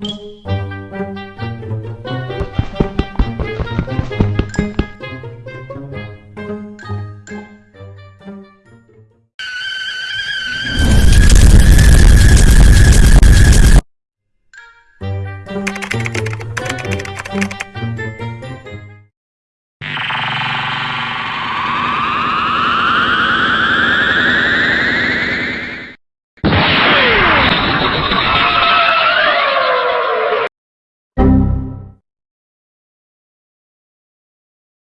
you